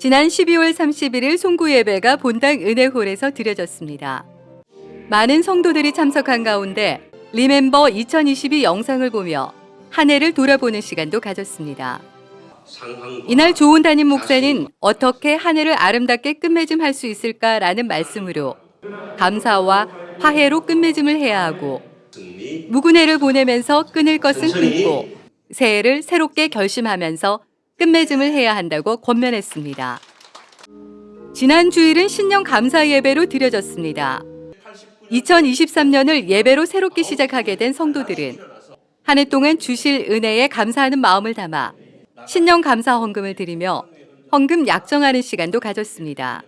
지난 12월 31일 송구 예배가 본당 은혜홀에서 드려졌습니다. 많은 성도들이 참석한 가운데 리멤버 2022 영상을 보며 한 해를 돌아보는 시간도 가졌습니다. 이날 조은 담임 목사는 어떻게 한 해를 아름답게 끝맺음 할 수 있을까라는 말씀으로 감사와 화해로 끝맺음을 해야 하고 묵은 해를 보내면서 끊을 것은 끊고 새해를 새롭게 결심하면서 끝맺음을 해야 한다고 권면했습니다. 지난 주일은 신년 감사 예배로 드려졌습니다. 2023년을 예배로 새롭게 시작하게 된 성도들은 한 해 동안 주실 은혜에 감사하는 마음을 담아 신년 감사 헌금을 드리며 헌금 약정하는 시간도 가졌습니다.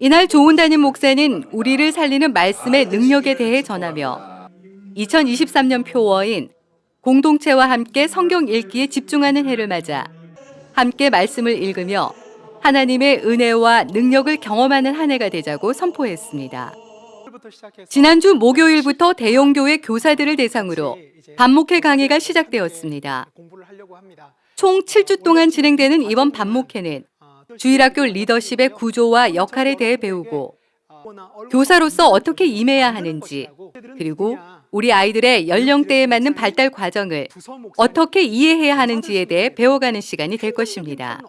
이날 조은 담임 목사는 우리를 살리는 말씀의 능력에 대해 전하며 2023년 표어인 공동체와 함께 성경 읽기에 집중하는 해를 맞아 함께 말씀을 읽으며 하나님의 은혜와 능력을 경험하는 한 해가 되자고 선포했습니다. 지난주 목요일부터 대형교회 교사들을 대상으로 반목회 강의가 시작되었습니다. 총 7주 동안 진행되는 이번 반목회는 주일학교 리더십의 구조와 역할에 대해 배우고 교사로서 어떻게 임해야 하는지 그리고 우리 아이들의 연령대에 맞는 발달 과정을 어떻게 이해해야 하는지에 대해 배워가는 시간이 될 것입니다.